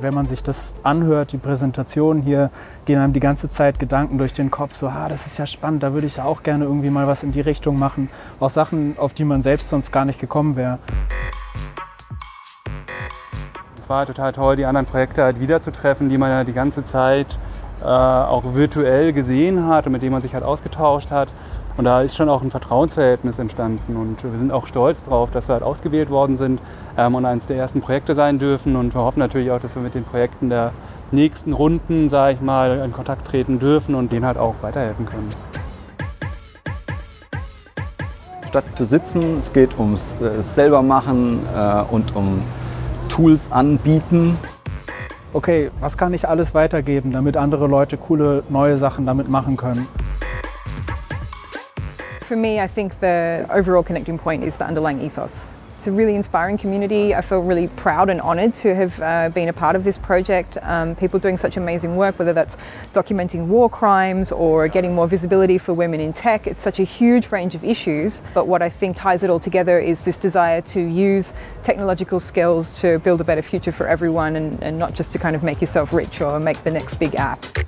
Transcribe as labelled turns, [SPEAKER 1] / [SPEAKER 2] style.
[SPEAKER 1] Wenn man sich das anhört, die Präsentation hier, gehen einem die ganze Zeit Gedanken durch den Kopf, so, ah, das ist ja spannend, da würde ich ja auch gerne irgendwie mal was in die Richtung machen. Auch Sachen, auf die man selbst sonst gar nicht gekommen wäre.
[SPEAKER 2] Es war total toll, die anderen Projekte halt wiederzutreffen, die man ja die ganze Zeit äh, auch virtuell gesehen hat und mit denen man sich halt ausgetauscht hat. Und da ist schon auch ein Vertrauensverhältnis entstanden und wir sind auch stolz darauf, dass wir halt ausgewählt worden sind ähm, und eines der ersten Projekte sein dürfen und wir hoffen natürlich auch, dass wir mit den Projekten der nächsten Runden, sage ich mal, in Kontakt treten dürfen und denen halt auch weiterhelfen können.
[SPEAKER 3] Statt zu sitzen, es geht ums äh, selber machen äh, und um Tools anbieten.
[SPEAKER 1] Okay, was kann ich alles weitergeben, damit andere Leute coole neue Sachen damit machen können?
[SPEAKER 4] For me, I think the overall connecting point is the underlying ethos. It's a really inspiring community. I feel really proud and honoured to have uh, been a part of this project. Um, people doing such amazing work, whether that's documenting war crimes or getting more visibility for women in tech. It's such a huge range of issues. But what I think ties it all together is this desire to use technological skills to build a better future for everyone and, and not just to kind of make yourself rich or make the next big app.